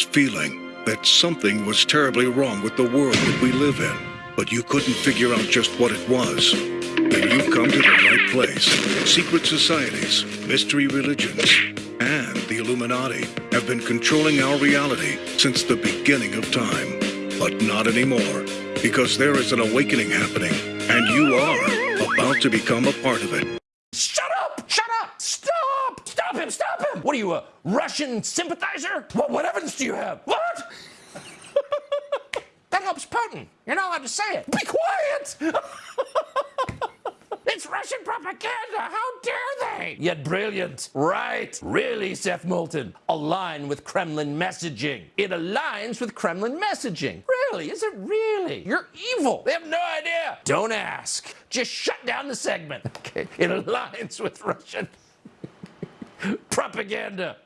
feeling that something was terribly wrong with the world that we live in, but you couldn't figure out just what it was. Then you've come to the right place. Secret societies, mystery religions, and the Illuminati have been controlling our reality since the beginning of time. But not anymore, because there is an awakening happening, and you are about to become a part of it. Shut up! Shut up! Stop! Him! Stop him! What are you, a Russian sympathizer? What, what evidence do you have? What? that helps Putin. You're not allowed to say it. Be quiet! It's Russian propaganda! How dare they? Yet brilliant. Right. Really, Seth Moulton. Align with Kremlin messaging. It aligns with Kremlin messaging. Really? Is it really? You're evil. They have no idea. Don't ask. Just shut down the segment. Okay. It aligns with Russian propaganda.